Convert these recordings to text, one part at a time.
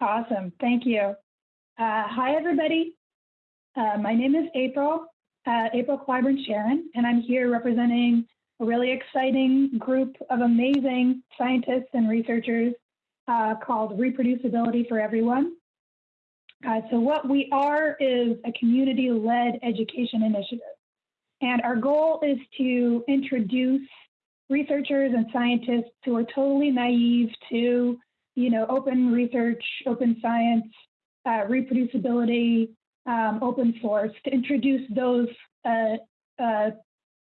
Awesome, thank you. Uh, hi, everybody. Uh, my name is April, uh, April Clyburn Sherin, and I'm here representing a really exciting group of amazing scientists and researchers uh, called Reproducibility for Everyone. Uh, so what we are is a community-led education initiative. And our goal is to introduce researchers and scientists who are totally naive to, you know, open research, open science, uh, reproducibility, um, open source, to introduce those uh, uh,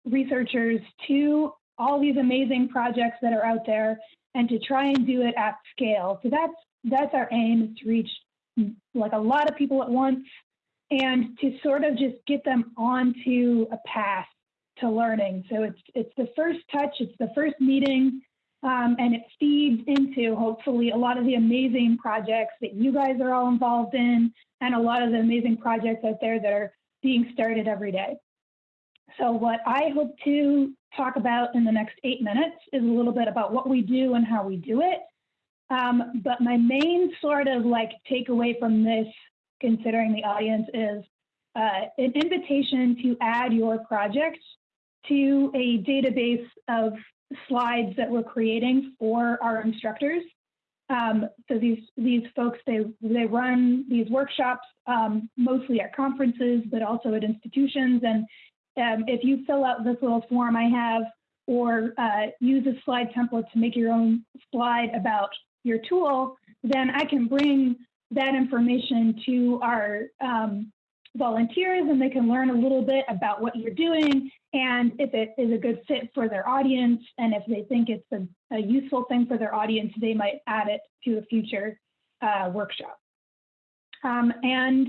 researchers to all these amazing projects that are out there and to try and do it at scale. So that's that's our aim is to reach like a lot of people at once and to sort of just get them onto a path to learning. So it's it's the first touch, it's the first meeting, um, and it feeds into hopefully a lot of the amazing projects that you guys are all involved in, and a lot of the amazing projects out there that are being started every day. So what I hope to talk about in the next eight minutes is a little bit about what we do and how we do it. Um, but my main sort of like takeaway from this, considering the audience, is uh, an invitation to add your project to a database of slides that we're creating for our instructors. Um, so these these folks they they run these workshops um, mostly at conferences, but also at institutions. And um, if you fill out this little form I have, or uh, use a slide template to make your own slide about your tool, then I can bring that information to our um, volunteers and they can learn a little bit about what you're doing and if it is a good fit for their audience and if they think it's a, a useful thing for their audience, they might add it to a future uh, workshop. Um, and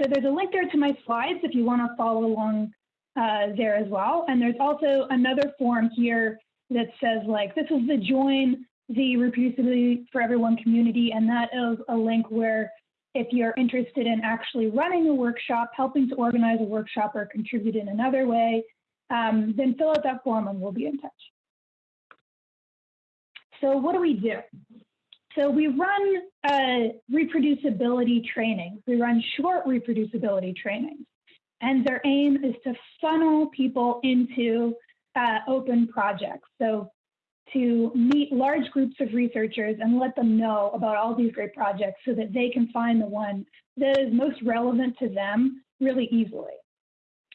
so there's a link there to my slides if you want to follow along uh, there as well. And there's also another form here that says like, this is the join the reproducibility for everyone community. And that is a link where if you're interested in actually running a workshop, helping to organize a workshop or contribute in another way, um, then fill out that form and we'll be in touch. So what do we do? So we run reproducibility trainings. We run short reproducibility trainings. And their aim is to funnel people into uh, open projects. So to meet large groups of researchers and let them know about all these great projects so that they can find the one that is most relevant to them really easily.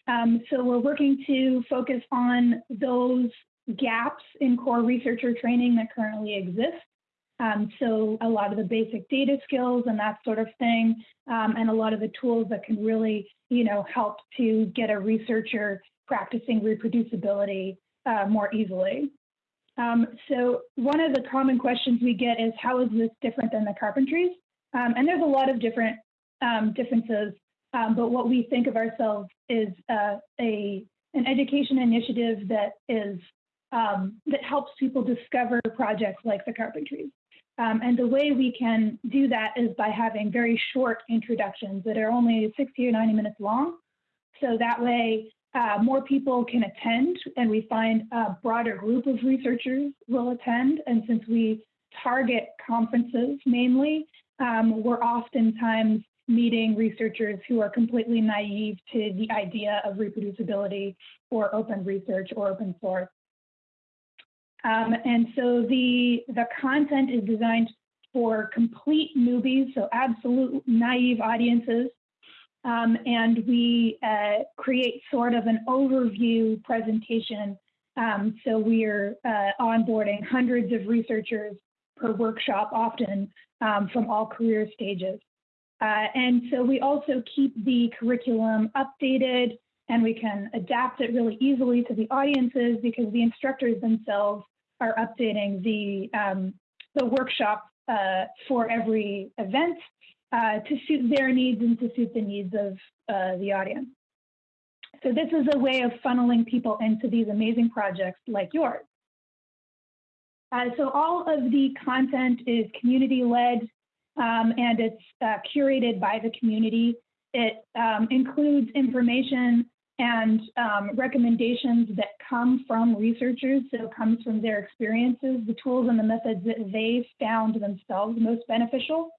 Um, so we're working to focus on those gaps in core researcher training that currently exist. Um, so a lot of the basic data skills and that sort of thing, um, and a lot of the tools that can really, you know, help to get a researcher practicing reproducibility uh, more easily. Um, so one of the common questions we get is how is this different than the carpentries? Um, and there's a lot of different um, differences um, but what we think of ourselves is uh, a an education initiative that is um, that helps people discover projects like the Carpentries. Um, and the way we can do that is by having very short introductions that are only 60 or 90 minutes long. So that way, uh, more people can attend, and we find a broader group of researchers will attend. And since we target conferences mainly, um, we're oftentimes meeting researchers who are completely naive to the idea of reproducibility or open research or open source. Um, and so the, the content is designed for complete newbies, so absolute naive audiences. Um, and we uh, create sort of an overview presentation. Um, so we're uh, onboarding hundreds of researchers per workshop, often um, from all career stages. Uh, and so we also keep the curriculum updated and we can adapt it really easily to the audiences because the instructors themselves are updating the, um, the workshop uh, for every event uh, to suit their needs and to suit the needs of uh, the audience. So this is a way of funneling people into these amazing projects like yours. Uh, so all of the content is community-led um, and it's uh, curated by the community. It um, includes information and um, recommendations that come from researchers, so it comes from their experiences, the tools and the methods that they found themselves most beneficial.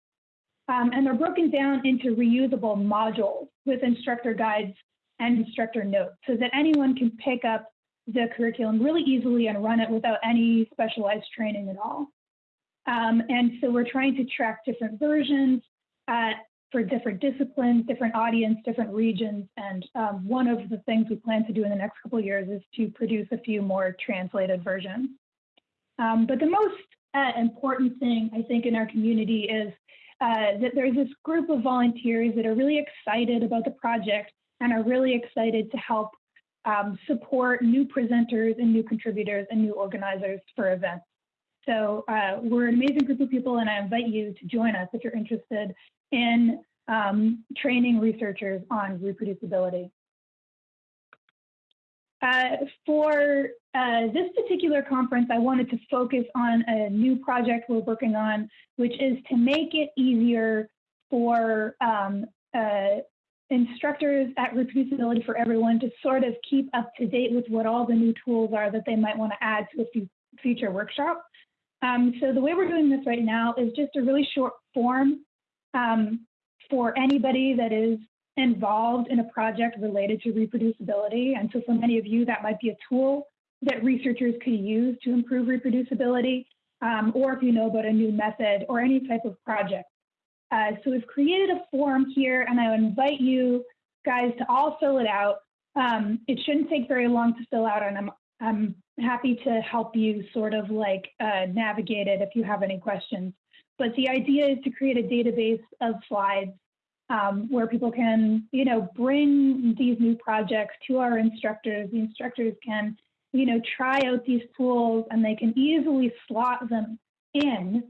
Um, and they're broken down into reusable modules with instructor guides and instructor notes so that anyone can pick up the curriculum really easily and run it without any specialized training at all. Um, and so we're trying to track different versions uh, for different disciplines, different audience, different regions. And um, one of the things we plan to do in the next couple years is to produce a few more translated versions. Um, but the most uh, important thing I think in our community is uh, that there's this group of volunteers that are really excited about the project and are really excited to help um, support new presenters and new contributors and new organizers for events. So uh, we're an amazing group of people and I invite you to join us if you're interested in um, training researchers on reproducibility. Uh, for uh, this particular conference, I wanted to focus on a new project we're working on, which is to make it easier for um, uh, instructors at Reproducibility for Everyone to sort of keep up to date with what all the new tools are that they might want to add to a future workshop. Um, so the way we're doing this right now is just a really short form um, for anybody that is involved in a project related to reproducibility. And so for many of you, that might be a tool that researchers could use to improve reproducibility, um, or if you know about a new method or any type of project. Uh, so we've created a form here, and I invite you guys to all fill it out. Um, it shouldn't take very long to fill out, and I'm, I'm happy to help you sort of like uh, navigate it if you have any questions. But the idea is to create a database of slides um, where people can, you know, bring these new projects to our instructors. The instructors can, you know, try out these tools and they can easily slot them in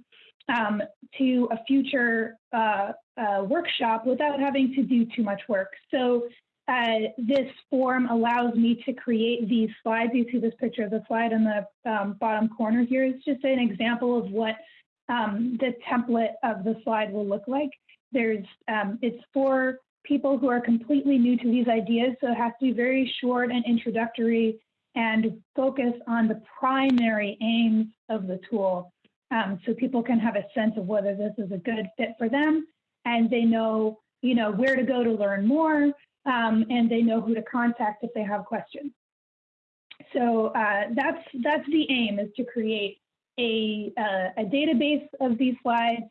um, to a future uh, uh, workshop without having to do too much work. So uh, this form allows me to create these slides. You see this picture of the slide in the um, bottom corner here. It's just an example of what um, the template of the slide will look like. There's, um, it's for people who are completely new to these ideas, so it has to be very short and introductory and focus on the primary aims of the tool. Um, so people can have a sense of whether this is a good fit for them and they know, you know, where to go to learn more um, and they know who to contact if they have questions. So uh, that's, that's the aim is to create a, uh, a database of these slides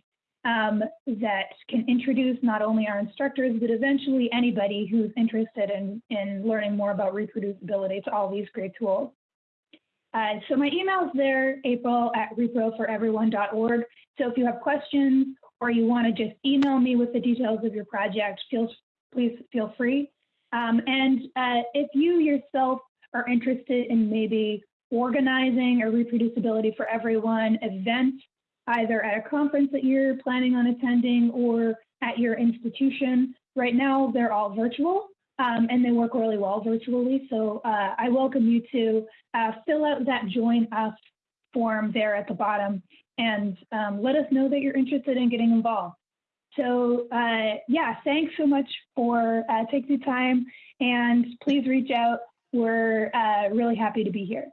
um, that can introduce not only our instructors, but eventually anybody who's interested in, in learning more about reproducibility to all these great tools. Uh, so my email is there, april at reproforeveryone.org. So if you have questions or you want to just email me with the details of your project, feel, please feel free. Um, and uh, if you yourself are interested in maybe organizing a reproducibility for everyone event either at a conference that you're planning on attending or at your institution. Right now, they're all virtual um, and they work really well virtually. So uh, I welcome you to uh, fill out that join us form there at the bottom and um, let us know that you're interested in getting involved. So uh, yeah, thanks so much for uh, taking the time and please reach out. We're uh, really happy to be here.